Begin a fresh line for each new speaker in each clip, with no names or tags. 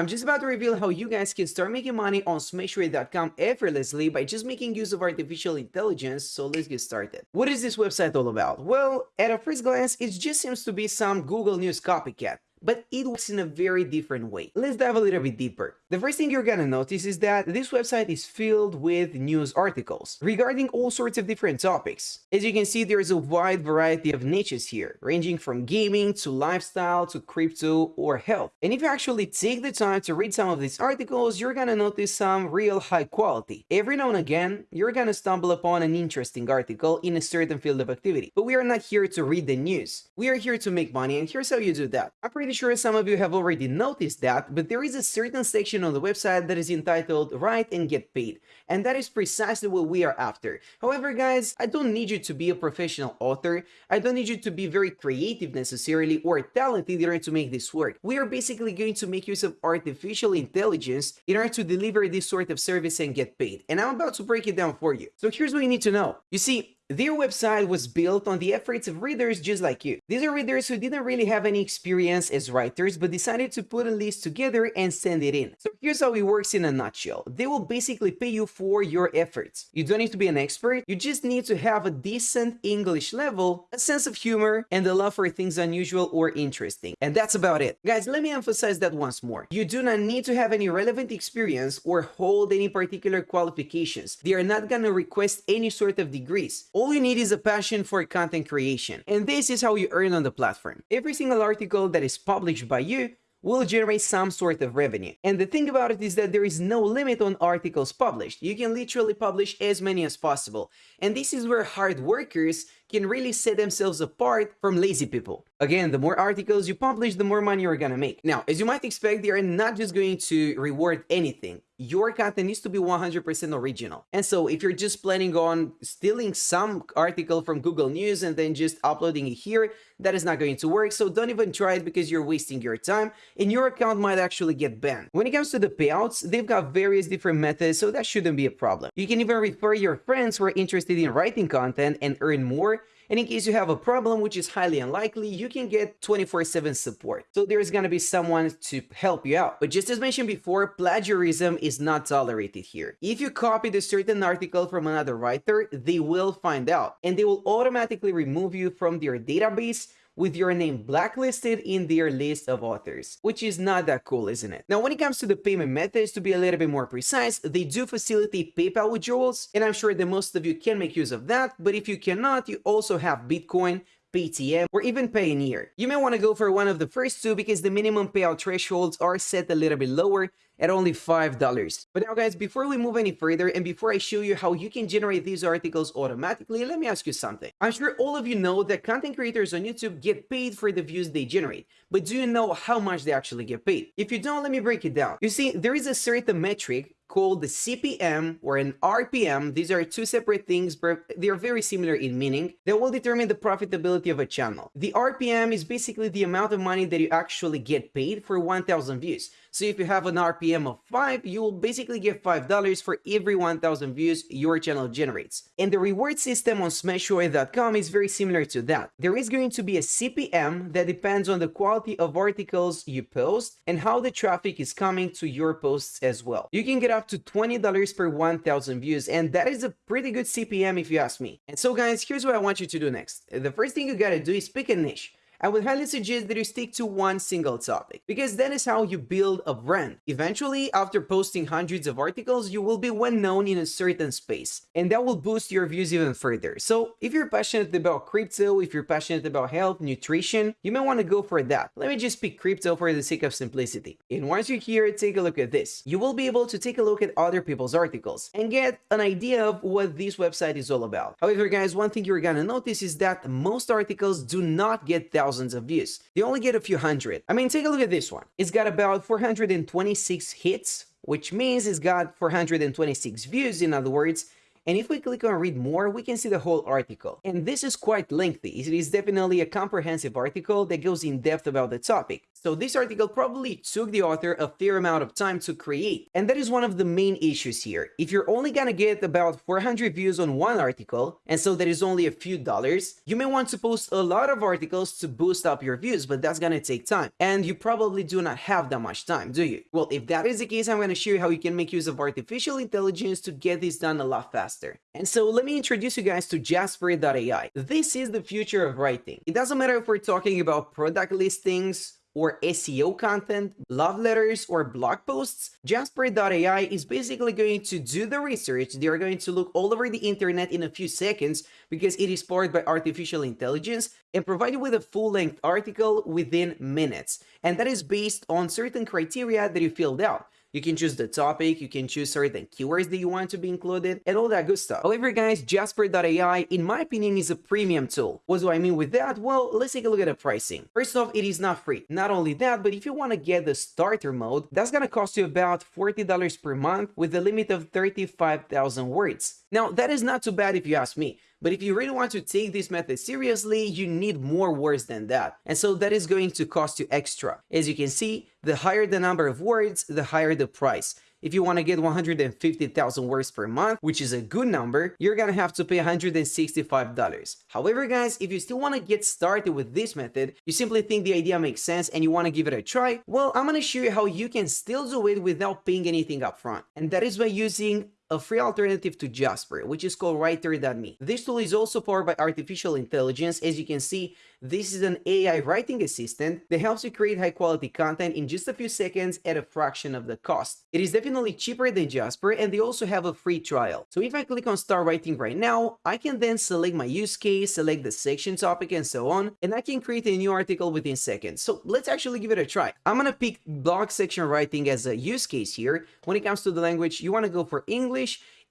I'm just about to reveal how you guys can start making money on Smashway.com effortlessly by just making use of artificial intelligence, so let's get started. What is this website all about? Well, at a first glance, it just seems to be some Google News copycat but it works in a very different way. Let's dive a little bit deeper. The first thing you're gonna notice is that this website is filled with news articles regarding all sorts of different topics. As you can see, there's a wide variety of niches here, ranging from gaming to lifestyle to crypto or health. And if you actually take the time to read some of these articles, you're gonna notice some real high quality. Every now and again, you're gonna stumble upon an interesting article in a certain field of activity. But we are not here to read the news. We are here to make money, and here's how you do that. I'm pretty sure some of you have already noticed that, but there is a certain section on the website that is entitled Write and Get Paid, and that is precisely what we are after. However, guys, I don't need you to be a professional author, I don't need you to be very creative necessarily or talented in order to make this work. We are basically going to make use of artificial intelligence in order to deliver this sort of service and get paid, and I'm about to break it down for you. So here's what you need to know. You see, their website was built on the efforts of readers just like you. These are readers who didn't really have any experience as writers but decided to put a list together and send it in. So here's how it works in a nutshell. They will basically pay you for your efforts. You don't need to be an expert, you just need to have a decent English level, a sense of humor, and a love for things unusual or interesting. And that's about it. Guys, let me emphasize that once more. You do not need to have any relevant experience or hold any particular qualifications. They are not gonna request any sort of degrees all you need is a passion for content creation, and this is how you earn on the platform. Every single article that is published by you will generate some sort of revenue. And the thing about it is that there is no limit on articles published. You can literally publish as many as possible. And this is where hard workers can really set themselves apart from lazy people. Again, the more articles you publish, the more money you're gonna make. Now, as you might expect, they are not just going to reward anything. Your content needs to be 100% original. And so if you're just planning on stealing some article from Google News and then just uploading it here, that is not going to work. So don't even try it because you're wasting your time and your account might actually get banned. When it comes to the payouts, they've got various different methods, so that shouldn't be a problem. You can even refer your friends who are interested in writing content and earn more and in case you have a problem, which is highly unlikely, you can get 24-7 support. So there's gonna be someone to help you out. But just as mentioned before, plagiarism is not tolerated here. If you copied a certain article from another writer, they will find out and they will automatically remove you from their database with your name blacklisted in their list of authors, which is not that cool, isn't it? Now, when it comes to the payment methods, to be a little bit more precise, they do facilitate PayPal withdrawals, and I'm sure that most of you can make use of that, but if you cannot, you also have Bitcoin, Paytm, or even Payoneer. You may want to go for one of the first two because the minimum payout thresholds are set a little bit lower at only $5. But now guys, before we move any further and before I show you how you can generate these articles automatically, let me ask you something. I'm sure all of you know that content creators on YouTube get paid for the views they generate, but do you know how much they actually get paid? If you don't, let me break it down. You see, there is a certain metric called the CPM or an RPM. These are two separate things, but they are very similar in meaning that will determine the profitability of a channel. The RPM is basically the amount of money that you actually get paid for 1000 views. So if you have an RPM of 5, you will basically get $5 for every 1000 views your channel generates. And the reward system on Smashway.com is very similar to that. There is going to be a CPM that depends on the quality of articles you post and how the traffic is coming to your posts as well. You can get up to $20 per 1000 views and that is a pretty good CPM if you ask me. And so guys, here's what I want you to do next. The first thing you gotta do is pick a niche. I would highly suggest that you stick to one single topic, because that is how you build a brand. Eventually, after posting hundreds of articles, you will be well known in a certain space, and that will boost your views even further. So if you're passionate about crypto, if you're passionate about health, nutrition, you may want to go for that. Let me just pick crypto for the sake of simplicity. And once you're here, take a look at this. You will be able to take a look at other people's articles and get an idea of what this website is all about. However, guys, one thing you're gonna notice is that most articles do not get thousands thousands of views. They only get a few hundred. I mean, take a look at this one. It's got about 426 hits, which means it's got 426 views, in other words, And if we click on read more, we can see the whole article. And this is quite lengthy. It is definitely a comprehensive article that goes in depth about the topic. So this article probably took the author a fair amount of time to create. And that is one of the main issues here. If you're only gonna get about 400 views on one article, and so that is only a few dollars, you may want to post a lot of articles to boost up your views, but that's gonna take time. And you probably do not have that much time, do you? Well, if that is the case, I'm gonna show you how you can make use of artificial intelligence to get this done a lot faster. And so let me introduce you guys to Jasper.ai. This is the future of writing. It doesn't matter if we're talking about product listings, or SEO content, love letters, or blog posts, Jasper.ai is basically going to do the research. They are going to look all over the internet in a few seconds because it is powered by artificial intelligence and provide you with a full-length article within minutes. And that is based on certain criteria that you filled out. You can choose the topic, you can choose certain keywords that you want to be included, and all that good stuff. However, guys, Jasper.ai, in my opinion, is a premium tool. What do I mean with that? Well, let's take a look at the pricing. First off, it is not free. Not only that, but if you want to get the starter mode, that's gonna cost you about $40 per month with a limit of 35,000 words. Now, that is not too bad if you ask me. But if you really want to take this method seriously, you need more words than that. And so that is going to cost you extra. As you can see, the higher the number of words, the higher the price. If you want to get 150,000 words per month, which is a good number, you're gonna have to pay $165. However, guys, if you still want to get started with this method, you simply think the idea makes sense and you want to give it a try, well, I'm gonna show you how you can still do it without paying anything upfront. And that is by using a free alternative to Jasper, which is called Rytr.me. This tool is also powered by artificial intelligence. As you can see, this is an AI writing assistant that helps you create high quality content in just a few seconds at a fraction of the cost. It is definitely cheaper than Jasper and they also have a free trial. So if I click on start writing right now, I can then select my use case, select the section topic and so on, and I can create a new article within seconds. So let's actually give it a try. I'm gonna pick blog section writing as a use case here. When it comes to the language, you wanna go for English,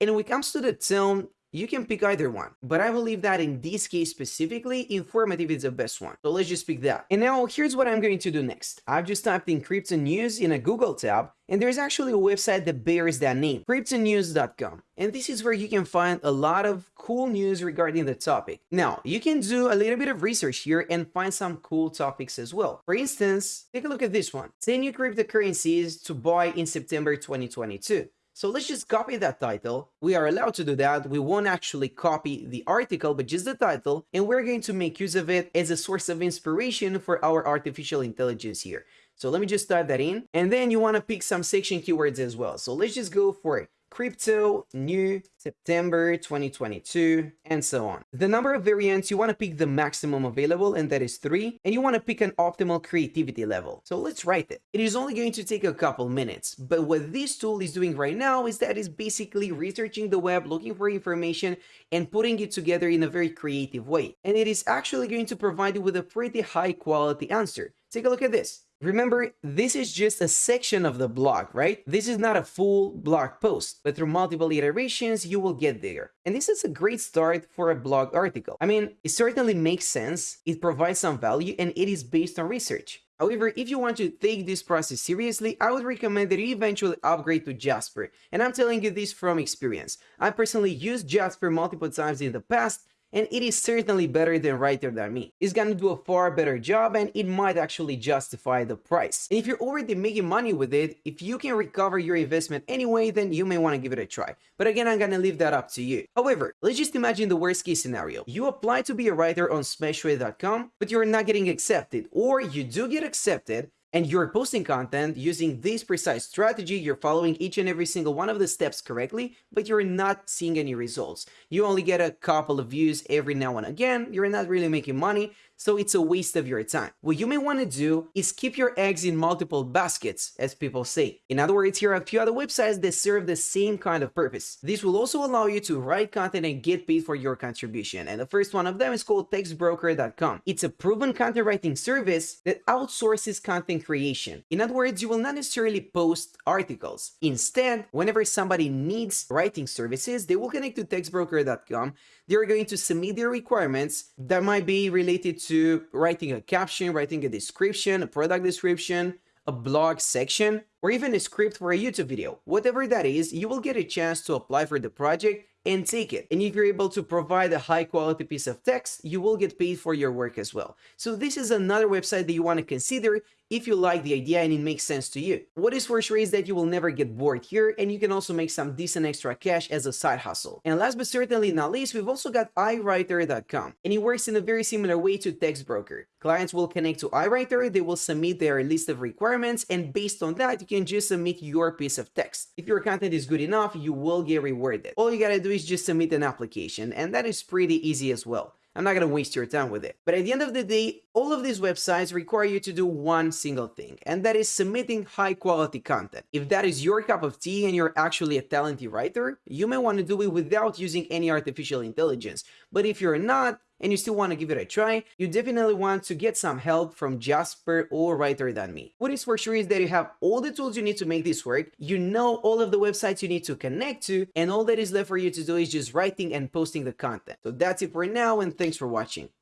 and when it comes to the tone, you can pick either one, but I believe that in this case specifically, informative is the best one. So let's just pick that. And now here's what I'm going to do next. I've just typed in crypto news in a Google tab, and there's actually a website that bears that name, cryptonews.com. And this is where you can find a lot of cool news regarding the topic. Now, you can do a little bit of research here and find some cool topics as well. For instance, take a look at this one. 10 new cryptocurrencies to buy in September 2022. So let's just copy that title. We are allowed to do that. We won't actually copy the article, but just the title. And we're going to make use of it as a source of inspiration for our artificial intelligence here. So let me just type that in. And then you want to pick some section keywords as well. So let's just go for crypto, new, September 2022, and so on. The number of variants, you want to pick the maximum available, and that is three, and you want to pick an optimal creativity level. So let's write it. It is only going to take a couple minutes, but what this tool is doing right now is that it's basically researching the web, looking for information, and putting it together in a very creative way. And it is actually going to provide you with a pretty high quality answer. Take a look at this. Remember, this is just a section of the blog, right? This is not a full blog post, but through multiple iterations, you will get there. And this is a great start for a blog article. I mean, it certainly makes sense, it provides some value, and it is based on research. However, if you want to take this process seriously, I would recommend that you eventually upgrade to Jasper. And I'm telling you this from experience. I personally used Jasper multiple times in the past, and it is certainly better than Rytr.me. It's gonna do a far better job and it might actually justify the price. And if you're already making money with it, if you can recover your investment anyway, then you may want to give it a try. But again, I'm gonna leave that up to you. However, let's just imagine the worst case scenario. You apply to be a writer on Smashway.com, but you're not getting accepted, or you do get accepted, and you're posting content using this precise strategy, you're following each and every single one of the steps correctly, but you're not seeing any results. You only get a couple of views every now and again, you're not really making money, so it's a waste of your time. What you may want to do is keep your eggs in multiple baskets, as people say. In other words, here are a few other websites that serve the same kind of purpose. This will also allow you to write content and get paid for your contribution. And the first one of them is called textbroker.com. It's a proven content writing service that outsources content creation. In other words, you will not necessarily post articles. Instead, whenever somebody needs writing services, they will connect to textbroker.com. They're going to submit their requirements that might be related to writing a caption, writing a description, a product description, a blog section, or even a script for a YouTube video. Whatever that is, you will get a chance to apply for the project and take it. And if you're able to provide a high quality piece of text, you will get paid for your work as well. So this is another website that you want to consider if you like the idea and it makes sense to you. What is for sure is that you will never get bored here and you can also make some decent extra cash as a side hustle. And last but certainly not least, we've also got iWriter.com and it works in a very similar way to TextBroker. Clients will connect to iWriter, they will submit their list of requirements and based on that, you can just submit your piece of text. If your content is good enough, you will get rewarded. All you gotta do is just submit an application and that is pretty easy as well. I'm not going to waste your time with it. But at the end of the day, all of these websites require you to do one single thing, and that is submitting high quality content. If that is your cup of tea and you're actually a talented writer, you may want to do it without using any artificial intelligence. But if you're not, and you still want to give it a try, you definitely want to get some help from Jasper or Rytr.me. What is for sure is that you have all the tools you need to make this work, you know all of the websites you need to connect to, and all that is left for you to do is just writing and posting the content. So that's it for now, and thanks for watching.